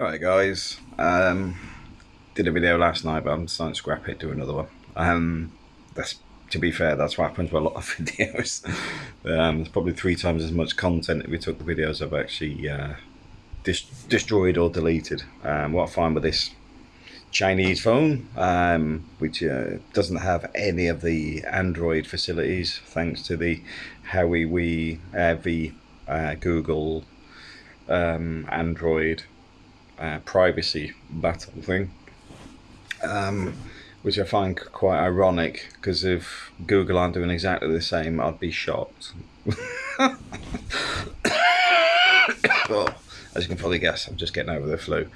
Alright guys, um, did a video last night but I'm starting to scrap it, do another one. Um, that's To be fair, that's what happens with a lot of videos. um, there's probably three times as much content if we took the videos I've actually uh, destroyed or deleted. Um, what I find with this Chinese phone, um, which uh, doesn't have any of the Android facilities thanks to the Huawei, uh, the uh, Google, um, Android uh, privacy battle thing, um, which I find quite ironic because if Google aren't doing exactly the same, I'd be shocked. as you can probably guess, I'm just getting over the flu.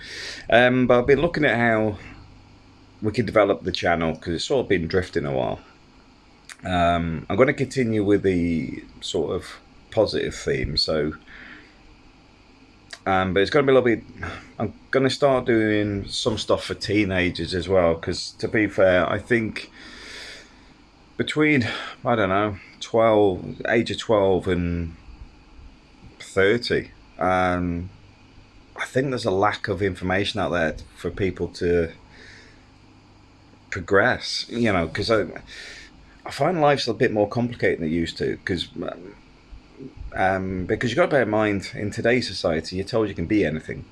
Um, but I've been looking at how we can develop the channel because it's sort of been drifting a while. Um, I'm going to continue with the sort of positive theme. So um, but it's going to be a little bit. I'm going to start doing some stuff for teenagers as well because, to be fair, I think between I don't know, twelve, age of twelve and thirty, um, I think there's a lack of information out there for people to progress. You know, because I, I find life's a bit more complicated than it used to because um, because you've got to bear in mind, in today's society, you're told you can be anything.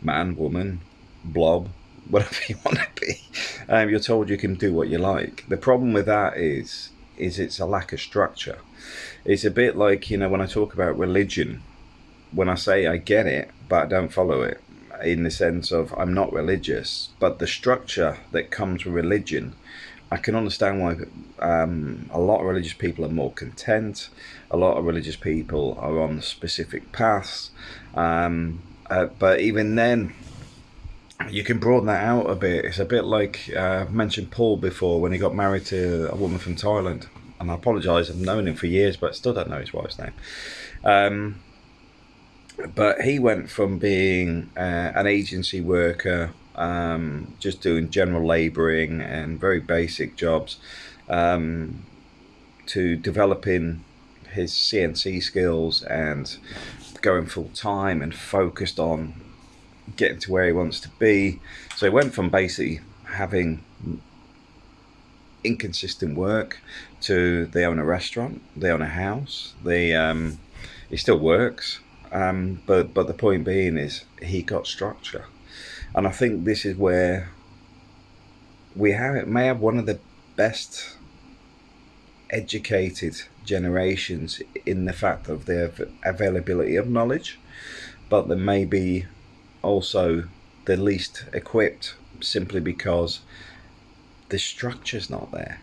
Man, woman, blob, whatever you want to be. Um, you're told you can do what you like. The problem with that is, is it's a lack of structure. It's a bit like, you know, when I talk about religion, when I say I get it, but I don't follow it, in the sense of I'm not religious, but the structure that comes with religion I can understand why um, a lot of religious people are more content. A lot of religious people are on specific paths. Um, uh, but even then, you can broaden that out a bit. It's a bit like uh, I mentioned Paul before when he got married to a woman from Thailand. And I apologise, I've known him for years, but still don't know his wife's name. Um, but he went from being uh, an agency worker um, just doing general labouring and very basic jobs, um, to developing his CNC skills and going full time and focused on getting to where he wants to be. So he went from basically having inconsistent work to they own a restaurant, they own a house, they um, he still works, um, but but the point being is he got structure. And I think this is where we have it may have one of the best educated generations in the fact of the availability of knowledge, but they may be also the least equipped simply because the structure's not there.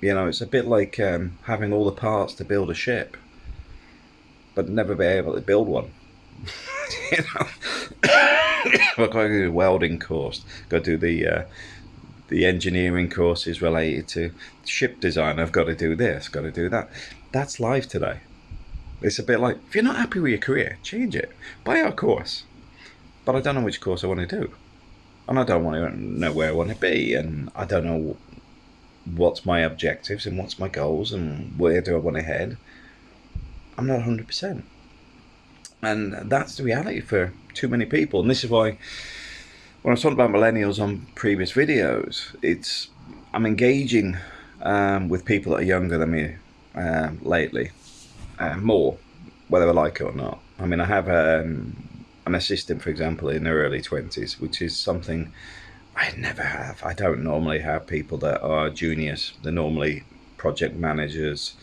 You know, it's a bit like um, having all the parts to build a ship, but never be able to build one. you know, I've got to do a welding course. To do the uh, the engineering courses related to ship design. I've got to do this. Got to do that. That's life today. It's a bit like if you're not happy with your career, change it. Buy our course. But I don't know which course I want to do, and I don't want to know where I want to be, and I don't know what's my objectives and what's my goals and where do I want to head. I'm not 100 percent and that's the reality for too many people and this is why when I was talking about millennials on previous videos it's I'm engaging um, with people that are younger than me uh, lately uh, more whether I like it or not. I mean I have um, an assistant for example in their early 20s which is something I never have. I don't normally have people that are juniors. They're normally project managers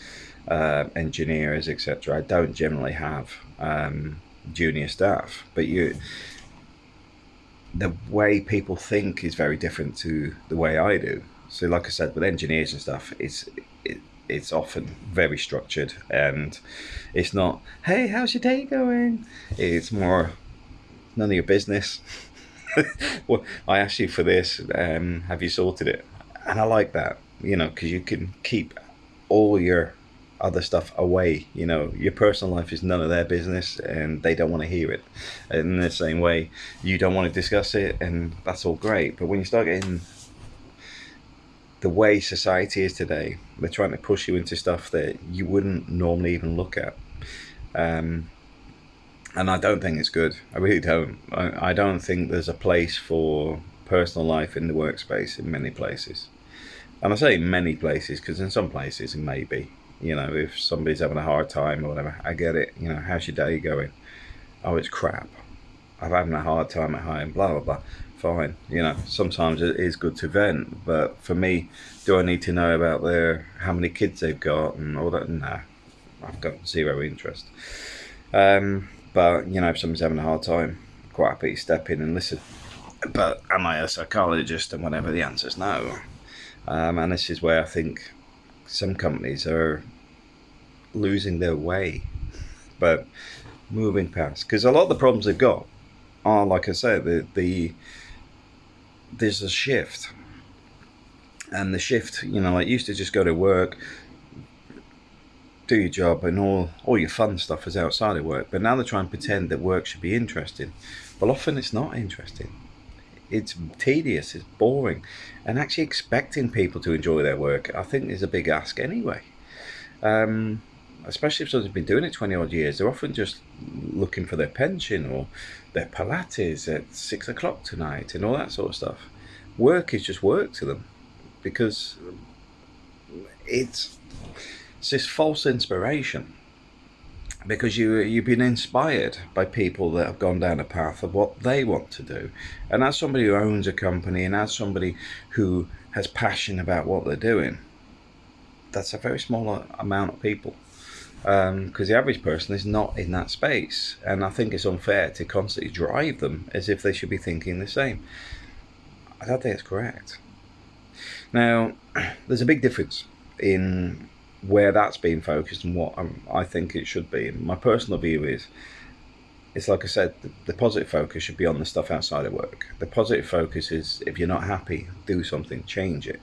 uh, engineers, etc. I don't generally have um, junior staff, but you, the way people think is very different to the way I do. So, like I said, with engineers and stuff, it's it, it's often very structured, and it's not, "Hey, how's your day going?" It's more, none of your business. well, I asked you for this. Um, have you sorted it? And I like that, you know, because you can keep all your other stuff away. You know, your personal life is none of their business and they don't want to hear it. In the same way, you don't want to discuss it and that's all great. But when you start getting the way society is today, they're trying to push you into stuff that you wouldn't normally even look at. Um, and I don't think it's good. I really don't. I, I don't think there's a place for personal life in the workspace in many places. And I say many places because in some places it may be. You know, if somebody's having a hard time or whatever, I get it. You know, how's your day going? Oh, it's crap. I'm having a hard time at home, blah, blah, blah. Fine. You know, sometimes it is good to vent, but for me, do I need to know about their how many kids they've got and all that? Nah, I've got zero interest. Um, but, you know, if someone's having a hard time, quite happy to step in and listen. But am I a psychologist and whatever? The answer is no. Um, and this is where I think some companies are losing their way, but moving past. Because a lot of the problems they've got are, like I said, the, the there's a shift. And the shift, you know, like used to just go to work, do your job, and all all your fun stuff is outside of work. But now they try and pretend that work should be interesting. But often it's not interesting. It's tedious. It's boring, and actually expecting people to enjoy their work, I think, is a big ask anyway. Um, especially if someone's been doing it 20 odd years, they're often just looking for their pension or their Pilates at six o'clock tonight and all that sort of stuff. Work is just work to them because it's, it's this false inspiration because you you've been inspired by people that have gone down a path of what they want to do. And as somebody who owns a company and as somebody who has passion about what they're doing that's a very small amount of people. Because um, the average person is not in that space. And i think it's unfair to constantly drive them as if they should be thinking the same. I don't think it's correct. Now there's a big difference in where that's being focused and what I'm, i think it should be. my personal view is, it's like I said, the, the, positive focus should be on the stuff outside of work. The positive focus is if you're not happy, do something, change it.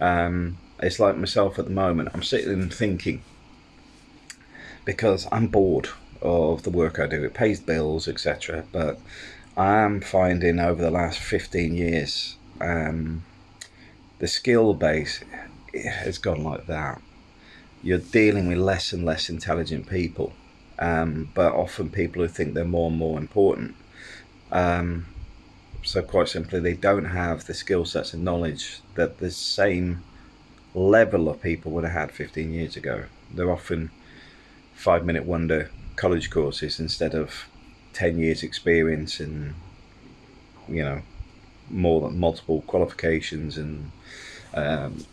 Um, it's like myself at the moment. I'm sitting and thinking because I'm bored of the work I do. It pays bills, etc. But I am finding over the last 15 years, um, the skill base has gone like that you're dealing with less and less intelligent people, um, but often people who think they're more and more important. Um, so quite simply, they don't have the skill sets and knowledge that the same level of people would have had 15 years ago. They're often five minute wonder college courses instead of 10 years experience and you know more than multiple qualifications and um,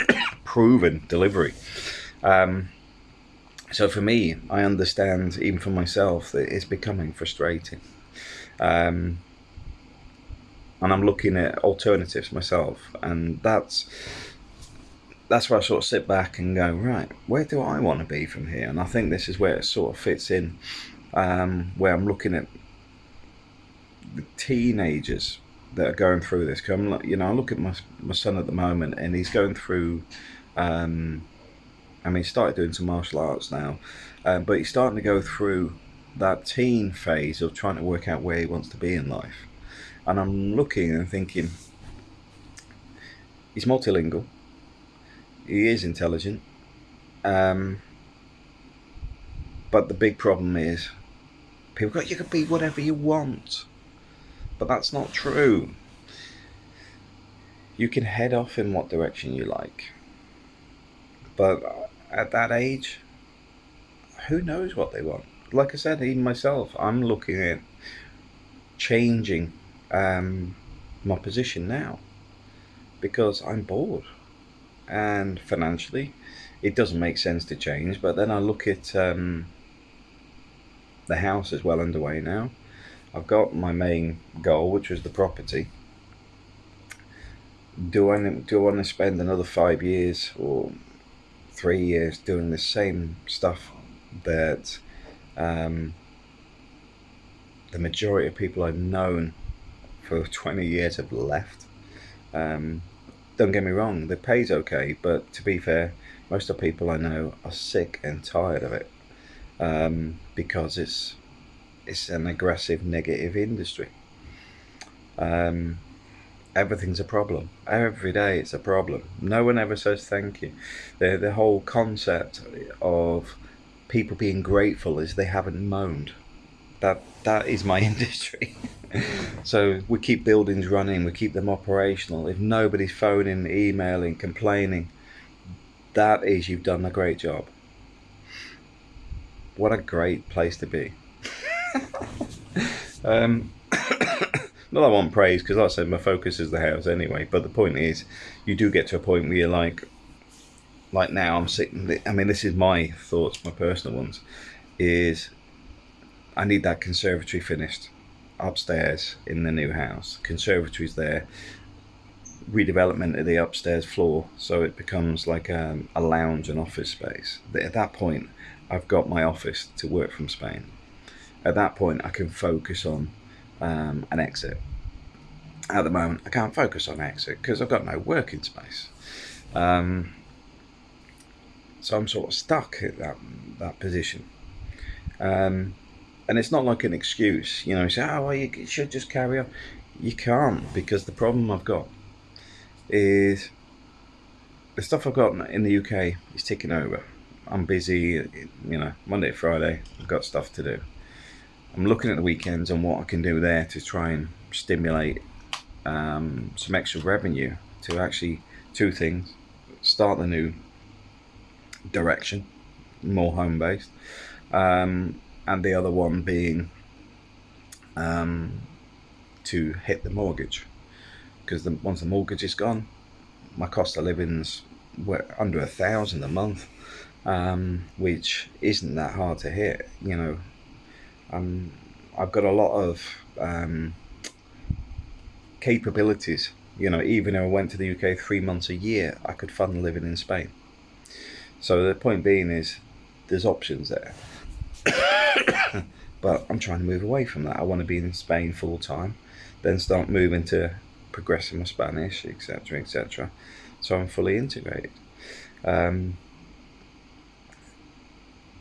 proven delivery. Um, so for me, I understand even for myself that it's becoming frustrating. Um, and I'm looking at alternatives myself, and that's that's where I sort of sit back and go, right, where do I want to be from here? And I think this is where it sort of fits in, um, where I'm looking at the teenagers that are going through this. Cause I'm, you know, I look at my my son at the moment, and he's going through um, I mean, he started doing some martial arts now, um, but he's starting to go through that teen phase of trying to work out where he wants to be in life. And I'm looking and thinking, he's multilingual, he is intelligent, um, but the big problem is people go, you can be whatever you want, but that's not true. You can head off in what direction you like but at that age, who knows what they want? Like I said, even myself, I'm looking at changing um, my position now because I'm bored. And financially, it doesn't make sense to change. But then I look at um, the house is well underway now. I've got my main goal, which was the property. Do I do I want to spend another five years or three years doing the same stuff that um, the majority of people I've known for 20 years have left. Um, don't get me wrong, the pay's okay, but to be fair, most of the people I know are sick and tired of it um, because it's it's an aggressive, negative industry. Um, everything's a problem. Every day it's a problem. No one ever says thank you. The, the whole concept of people being grateful is they haven't moaned. That that is my industry. so we keep buildings running, we keep them operational. If nobody's phoning, emailing, complaining, that is you've done a great job. What a great place to be. Um, I want praise because, like I said, my focus is the house anyway. But the point is, you do get to a point where you're like, like now I'm sitting. I mean, this is my thoughts, my personal ones. Is I need that conservatory finished upstairs in the new house. Conservatory's there. Redevelopment of the upstairs floor so it becomes like a, a lounge and office space. At that point, I've got my office to work from Spain. At that point, I can focus on um, an exit. At the moment, I can't focus on exit because I've got no working space. Um, so I'm sort of stuck at that that position. Um, and it's not like an excuse, you know. You say, "Oh, well, you should just carry on." You can't because the problem I've got is the stuff I've got in the UK is ticking over. I'm busy, you know, Monday Friday. I've got stuff to do. I'm looking at the weekends and what I can do there to try and stimulate um, some extra revenue to actually two things: start the new direction, more home based, um, and the other one being um, to hit the mortgage. Because once the mortgage is gone, my cost of living's under a thousand a month, um, which isn't that hard to hit. You know, um, I've got a lot of um, capabilities. You know, even if I went to the UK three months a year, I could fund living in Spain. So the point being is, there's options there. but I'm trying to move away from that. I want to be in Spain full time, then start moving to progressing my Spanish, etc., etc. So I'm fully integrated. Um,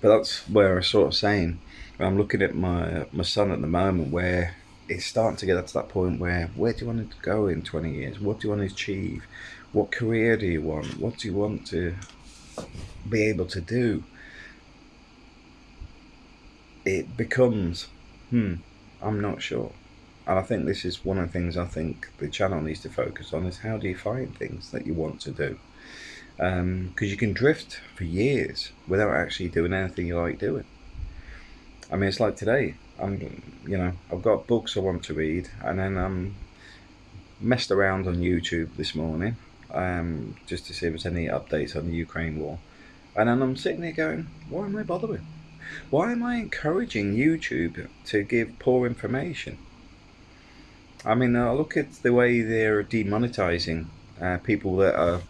but that's where I sort of saying I'm looking at my my son at the moment where it's starting to get to that point where where do you want to go in 20 years? What do you want to achieve? What career do you want? What do you want to be able to do? It becomes, hmm, I'm not sure. And I think this is one of the things I think the channel needs to focus on is how do you find things that you want to do? Because um, you can drift for years without actually doing anything you like doing. I mean, it's like today. I'm, you know, I've got books I want to read, and then I'm messed around on YouTube this morning, um, just to see if there's any updates on the Ukraine war. And then I'm sitting there going, why am I bothering? Why am I encouraging YouTube to give poor information? I mean, I look at the way they're demonetizing uh, people that are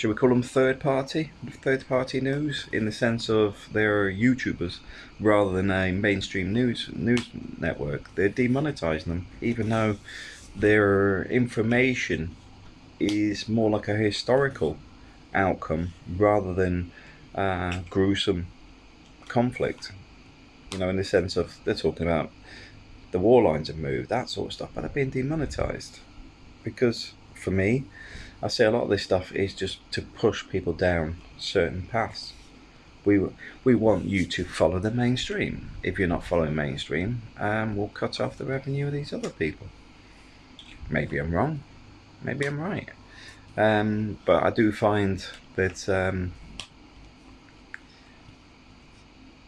should we call them third party third party news in the sense of they're YouTubers rather than a mainstream news news network. They're demonetizing them, even though their information is more like a historical outcome rather than uh, gruesome conflict. You know, in the sense of they're talking about the war lines have moved, that sort of stuff, but they're being demonetized because for me I say a lot of this stuff is just to push people down certain paths. We we want you to follow the mainstream. If you're not following mainstream, um, we'll cut off the revenue of these other people. Maybe I'm wrong. Maybe I'm right. Um, but I do find that um,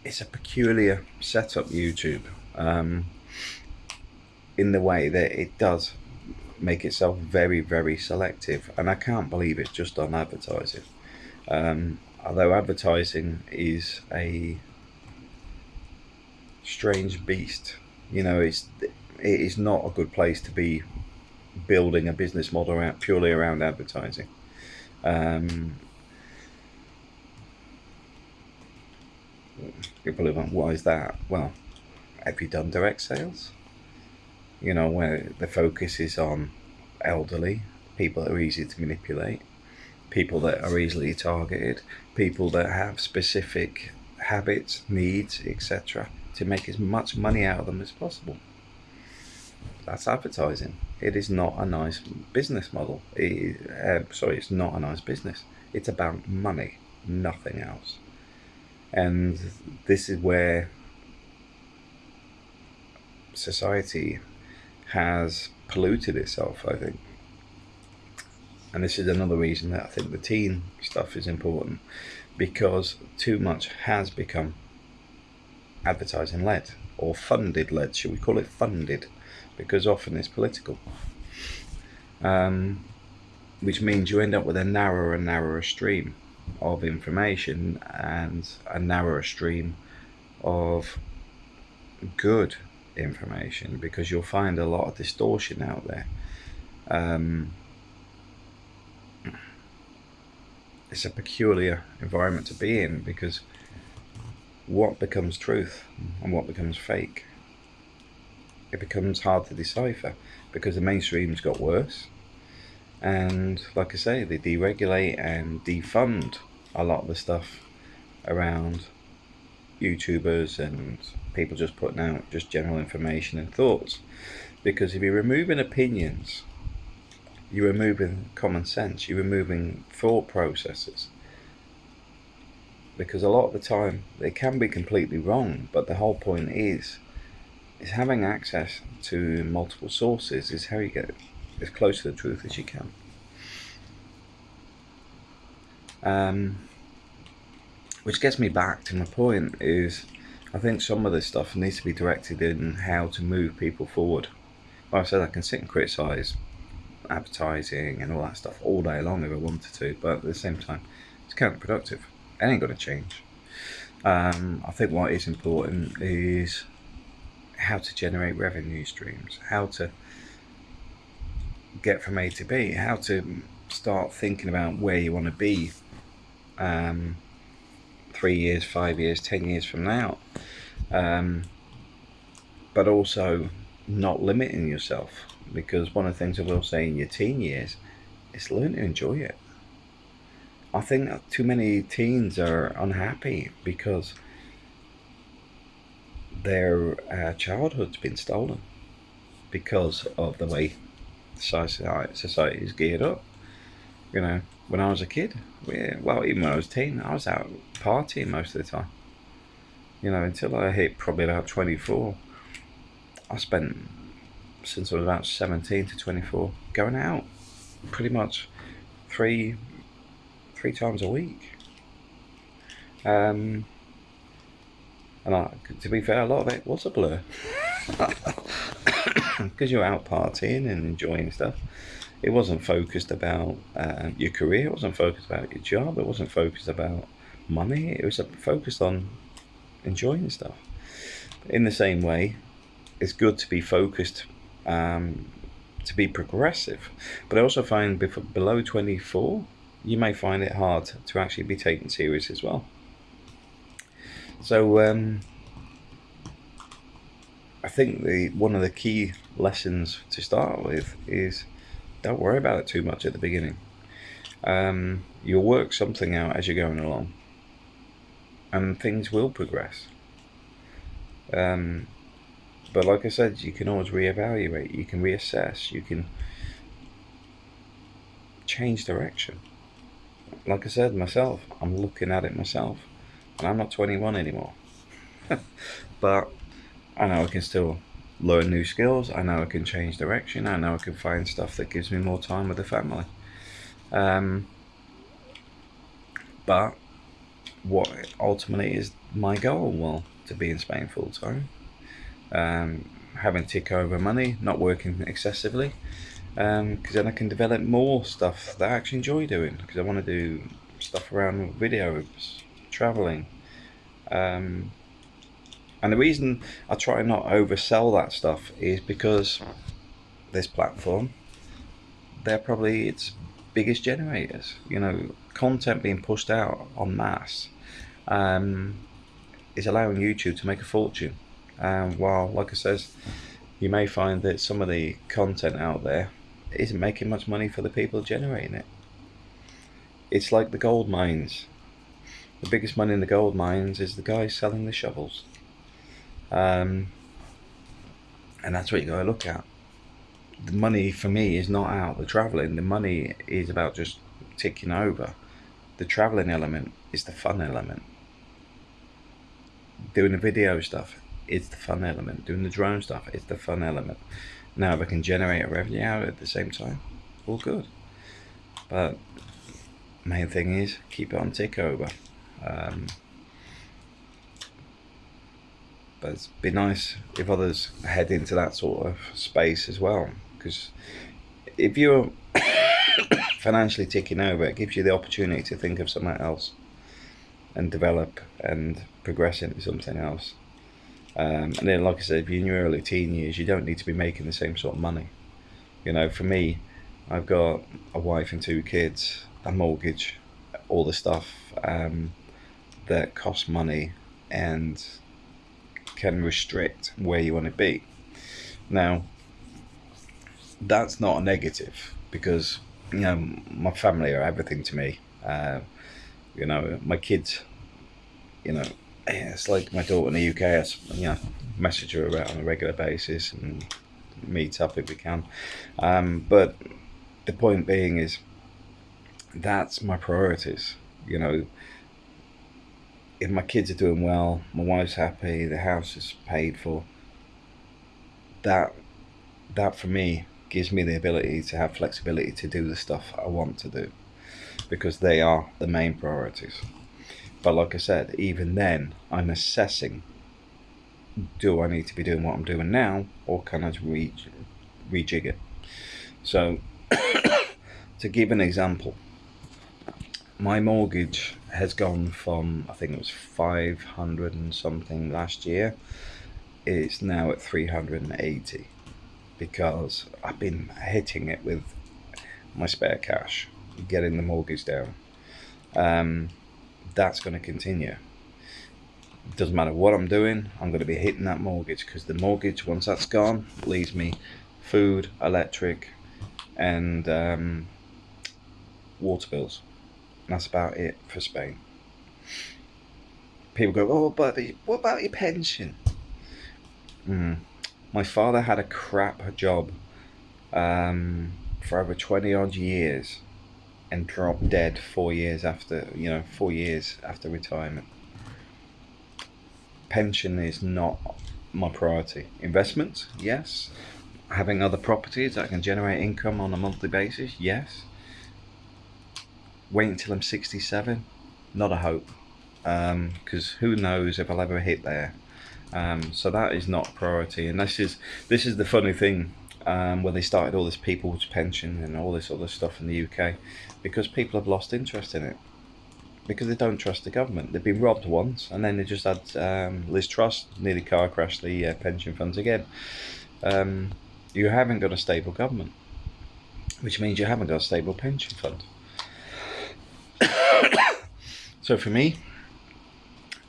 it's a peculiar setup YouTube um, in the way that it does make itself very, very selective. And I can't believe it's just on advertising. Um, although advertising is a strange beast, you know, it's it is not a good place to be building a business model around, purely around advertising. Um, people are like, why is that? Well, have you done direct sales? You know, where the focus is on elderly, people that are easy to manipulate, people that are easily targeted, people that have specific habits, needs, etc., to make as much money out of them as possible. That's advertising. It is not a nice business model. It, uh, sorry, it's not a nice business. It's about money, nothing else. And this is where society has polluted itself, I think. And this is another reason that I think the teen stuff is important because too much has become advertising led or funded led. Should we call it funded? Because often it's political. Um, which means you end up with a narrower and narrower stream of information and a narrower stream of good information because you'll find a lot of distortion out there. Um, it's a peculiar environment to be in because what becomes truth and what becomes fake it becomes hard to decipher because the mainstream's got worse and like I say they deregulate and defund a lot of the stuff around YouTubers and people just putting out just general information and thoughts. Because if you're removing opinions you're removing common sense you're removing thought processes. Because a lot of the time they can be completely wrong but the whole point is is having access to multiple sources is how you get as close to the truth as you can. Um, which gets me back to my point is I think some of this stuff needs to be directed in how to move people forward. Like I said, I can sit and criticise advertising and all that stuff all day long if I wanted to, but at the same time, it's counterproductive. It ain't going to change. Um, I think what is important is how to generate revenue streams, how to get from A to B, how to start thinking about where you want to be um, three years, five years, ten years from now. Um, but also not limiting yourself because one of the things I will say in your teen years is learn to enjoy it. I think too many teens are unhappy because their uh, childhood's been stolen because of the way society is geared up. You know, when I was a kid, we, well, even when I was a teen, I was out partying most of the time. You know, until I hit probably about 24, I spent, since I was about 17 to 24, going out pretty much three, three times a week. Um, and I, to be fair, a lot of it was a blur. Because you're out partying and enjoying stuff it wasn't focused about uh, your career, it wasn't focused about your job, it wasn't focused about money, it was focused on enjoying stuff. In the same way, it's good to be focused, um, to be progressive, but I also find below 24, you may find it hard to actually be taken serious as well. So, um, I think the one of the key lessons to start with is don't worry about it too much at the beginning. Um, you'll work something out as you're going along, and things will progress. Um, but like I said, you can always reevaluate, you can reassess, you can change direction. Like I said myself, I'm looking at it myself, and I'm not 21 anymore. but I know I can still learn new skills. I know I can change direction. I know I can find stuff that gives me more time with the family. Um, but what ultimately is my goal? Well, to be in Spain full time, um, having tick over money, not working excessively, because um, then I can develop more stuff that I actually enjoy doing. Because I want to do stuff around videos, traveling. Um, and the reason I try not oversell that stuff is because this platform, they're probably its biggest generators. You know, content being pushed out en masse um, is allowing YouTube to make a fortune. Um, while, like I says, you may find that some of the content out there isn't making much money for the people generating it. It's like the gold mines. The biggest money in the gold mines is the guy selling the shovels. Um, and that's what you got to look at. The money for me is not out the traveling. The money is about just ticking over. The traveling element is the fun element. Doing the video stuff is the fun element. Doing the drone stuff, is the fun element. Now, if I can generate a revenue out at the same time, all good. But main thing is keep it on tick over. Um, but it'd be nice if others head into that sort of space as well. Because if you're financially ticking over, it gives you the opportunity to think of something else and develop and progress into something else. Um, and then, like I said, if you're in your early teen years, you don't need to be making the same sort of money. You know, for me, I've got a wife and two kids, a mortgage, all the stuff um, that costs money and can restrict where you want to be. Now, that's not a negative because you know my family are everything to me. Uh, you know, my kids. You know, it's like my daughter in the UK. I you know message her about on a regular basis and meet up if we can. Um, but the point being is that's my priorities. You know, if my kids are doing well, my wife's happy, the house is paid for. That that for me gives me the ability to have flexibility to do the stuff I want to do because they are the main priorities. But like I said, even then, I'm assessing do I need to be doing what I'm doing now or can I re- rejig it? So, to give an example, my mortgage has gone from I think it was 500 and something last year, it's now at 380 because I've been hitting it with my spare cash, getting the mortgage down. Um, that's going to continue. Doesn't matter what I'm doing, I'm going to be hitting that mortgage because the mortgage, once that's gone, leaves me food, electric, and um, water bills. That's about it for Spain. People go, oh, but what about your pension? Mm my father had a crap job um, for over 20 odd years and dropped dead four years after, you know, four years after retirement. Pension is not my priority. Investments, yes. Having other properties that can generate income on a monthly basis, yes. Wait until I'm 67, not a hope. Because um, who knows if I'll ever hit there. Um, so that is not priority, and this is this is the funny thing um, when they started all this people's pension and all this other stuff in the UK, because people have lost interest in it because they don't trust the government. They've been robbed once, and then they just had um, Liz nearly car crash the uh, pension funds again. Um, you haven't got a stable government, which means you haven't got a stable pension fund. so for me,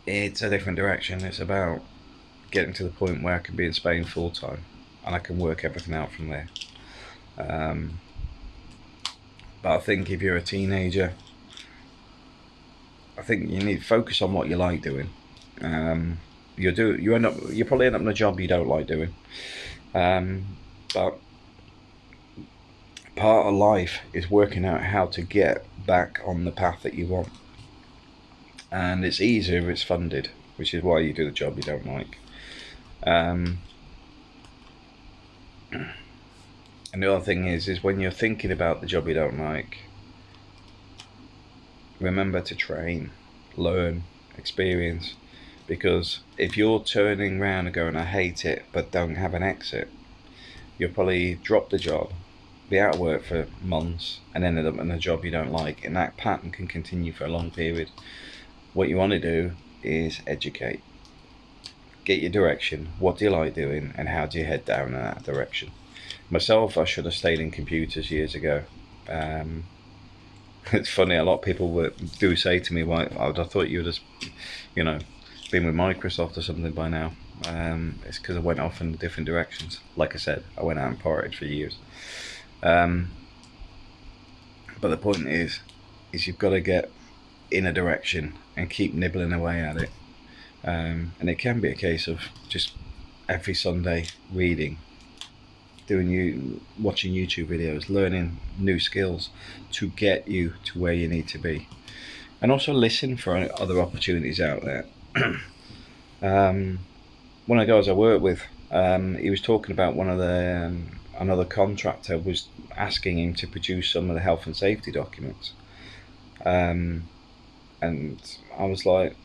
it's a different direction. It's about getting to the point where I can be in Spain full time and I can work everything out from there. Um, but I think if you're a teenager, I think you need to focus on what you like doing. Um, you do you end up you probably end up in a job you don't like doing, um, but part of life is working out how to get back on the path that you want. And it's easier if it's funded, which is why you do the job you don't like. Um, and the other thing is, is when you're thinking about the job you don't like, remember to train, learn, experience. Because if you're turning around and going, I hate it, but don't have an exit, you'll probably drop the job, be out of work for months, and end up in a job you don't like. And that pattern can continue for a long period. What you want to do is educate get your direction, what do you like doing, and how do you head down in that direction. Myself, I should have stayed in computers years ago. Um, it's funny, a lot of people would, do say to me, "Why? I thought you would have, you know, been with Microsoft or something by now." Um, it's because I went off in different directions. Like I said, I went out and partied for years. Um, but the point is, is you've got to get in a direction and keep nibbling away at it um, and it can be a case of just every Sunday reading, doing you watching YouTube videos, learning new skills to get you to where you need to be, and also listen for other opportunities out there. um, one of the guys I work with, um, he was talking about one of the um, another contractor was asking him to produce some of the health and safety documents, um, and I was like,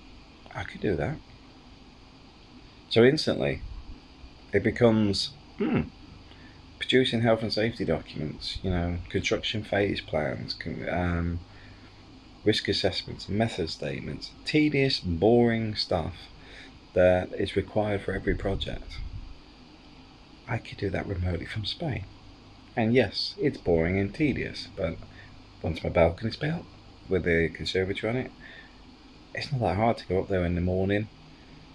I could do that. So instantly, it becomes hmm, producing health and safety documents. You know, construction phase plans. Um, risk assessments, method statements, tedious, boring stuff that is required for every project. I could do that remotely from Spain. And yes, it's boring and tedious, but once my balcony's built with the conservatory on it, it's not that hard to go up there in the morning,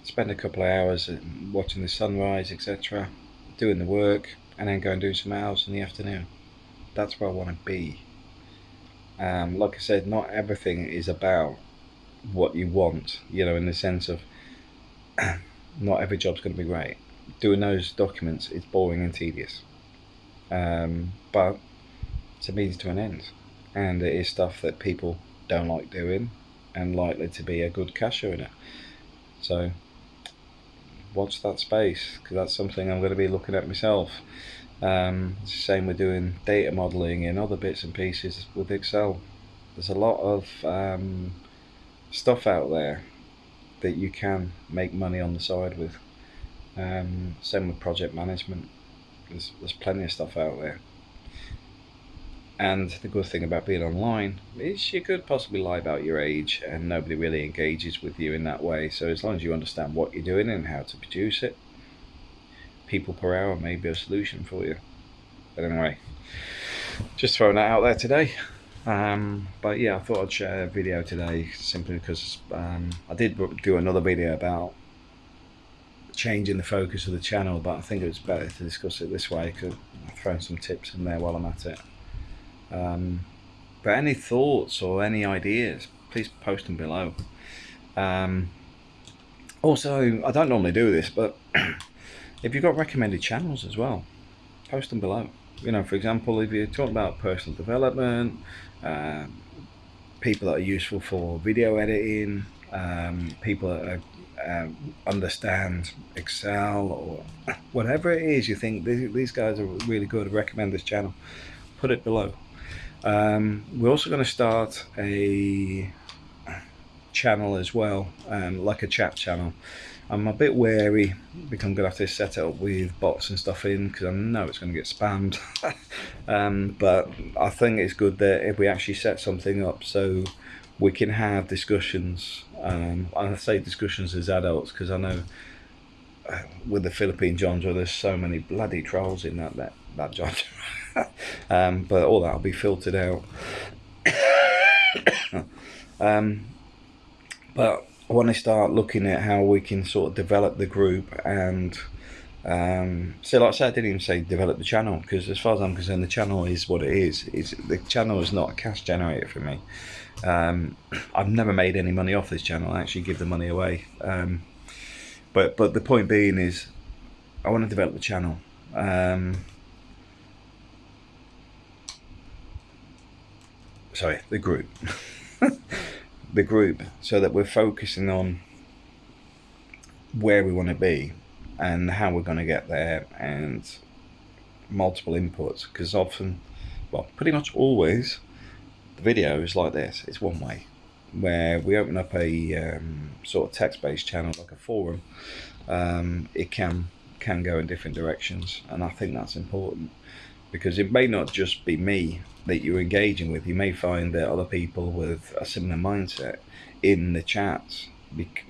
spend a couple of hours watching the sunrise, etc., doing the work, and then go and do some hours in the afternoon. That's where I want to be. Um, like I said, not everything is about what you want, you know, in the sense of not every job's going to be great. Doing those documents is boring and tedious. Um, but it's a means to an end. And it is stuff that people don't like doing and likely to be a good cash earner. So watch that space because that's something I'm going to be looking at myself. Um, it's the same with doing data modeling and other bits and pieces with Excel. There's a lot of um, stuff out there that you can make money on the side with. Um, same with project management. There's, there's plenty of stuff out there. And the good thing about being online is you could possibly lie about your age and nobody really engages with you in that way. So as long as you understand what you're doing and how to produce it, people per hour may be a solution for you. But anyway, just throwing that out there today. Um, but yeah, I thought I'd share a video today simply because um, I did do another video about changing the focus of the channel, but I think it's better to discuss it this way because I've thrown some tips in there while I'm at it. Um, but any thoughts or any ideas, please post them below. Um, also, I don't normally do this, but if you've got recommended channels as well, post them below. You know, for example, if you're talking about personal development, um, people that are useful for video editing, um, people that are, um, understand Excel or whatever it is you think these guys are really good, recommend this channel, put it below. Um, we're also going to start a channel as well, um, like a chat channel. I'm a bit wary because I'm going to have to set it up with bots and stuff in because I know it's going to get spammed. um, but I think it's good that if we actually set something up so we can have discussions. Um, I say discussions as adults because I know uh, with the Philippine genre there's so many bloody trolls in that that, that um, but all that will be filtered out. um, but I want to start looking at how we can sort of develop the group and um, so like I said, I didn't even say develop the channel because as far as I'm concerned, the channel is what it is. It's, the channel is not a cash generator for me. Um, I've never made any money off this channel. I actually give the money away. Um, but but the point being is, I want to develop the channel. Um, sorry, the group. the group so that we're focusing on where we want to be and how we're going to get there and multiple inputs because often well pretty much always video is like this it's one way where we open up a um, sort of text-based channel like a forum um, it can can go in different directions and I think that's important because it may not just be me that you're engaging with. You may find that other people with a similar mindset in the chats,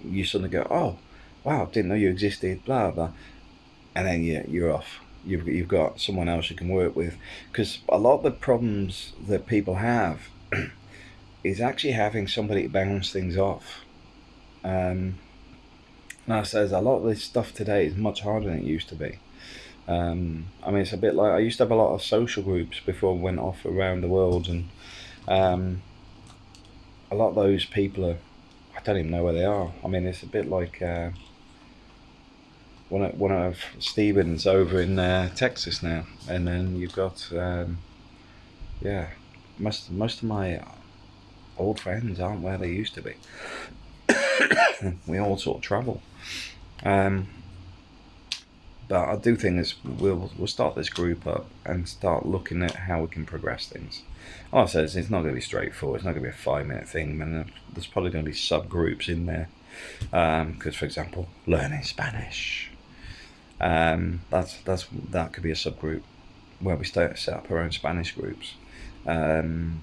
you suddenly go, oh, wow, didn't know you existed, blah, blah. And then yeah, you're off. You've, you've got someone else you can work with. Because a lot of the problems that people have is actually having somebody to bounce things off. Um, and I says a lot of this stuff today is much harder than it used to be. Um, I mean, it's a bit like I used to have a lot of social groups before I went off around the world, and um, a lot of those people are. I don't even know where they are. I mean, it's a bit like uh, one of one of Stevens over in uh, Texas now, and then you've got um, yeah, most most of my old friends aren't where they used to be. we all sort of travel. Um, but I do think this we'll we'll start this group up and start looking at how we can progress things. All I said is it's not going to be straightforward. It's not going to be a five minute thing. I mean, there's probably going to be subgroups in there. Because, um, for example, learning Spanish. Um, that's that's that could be a subgroup where we start set up our own Spanish groups. Um,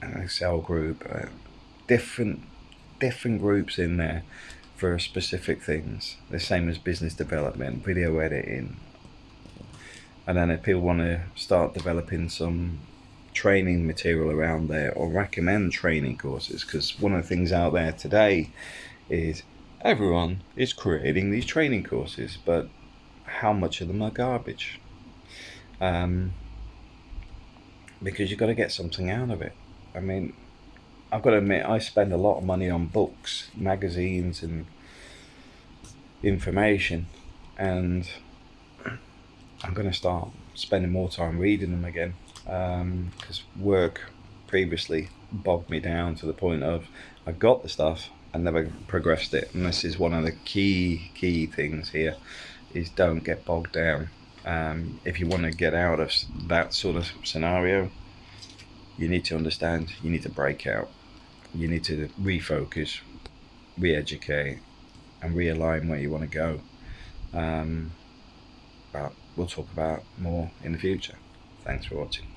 an Excel group, uh, different different groups in there for specific things. The same as business development, video editing. And then if people want to start developing some training material around there or recommend training courses, because one of the things out there today is everyone is creating these training courses, but how much of them are garbage? Um, because you've got to get something out of it. I mean, I've got to admit, I spend a lot of money on books, magazines, and information, and I'm going to start spending more time reading them again because um, work previously bogged me down to the point of I got the stuff and never progressed it. And this is one of the key key things here: is don't get bogged down. Um, if you want to get out of that sort of scenario, you need to understand. You need to break out you need to refocus, re-educate, and realign where you want to go. Um, but we'll talk about more in the future. Thanks for watching.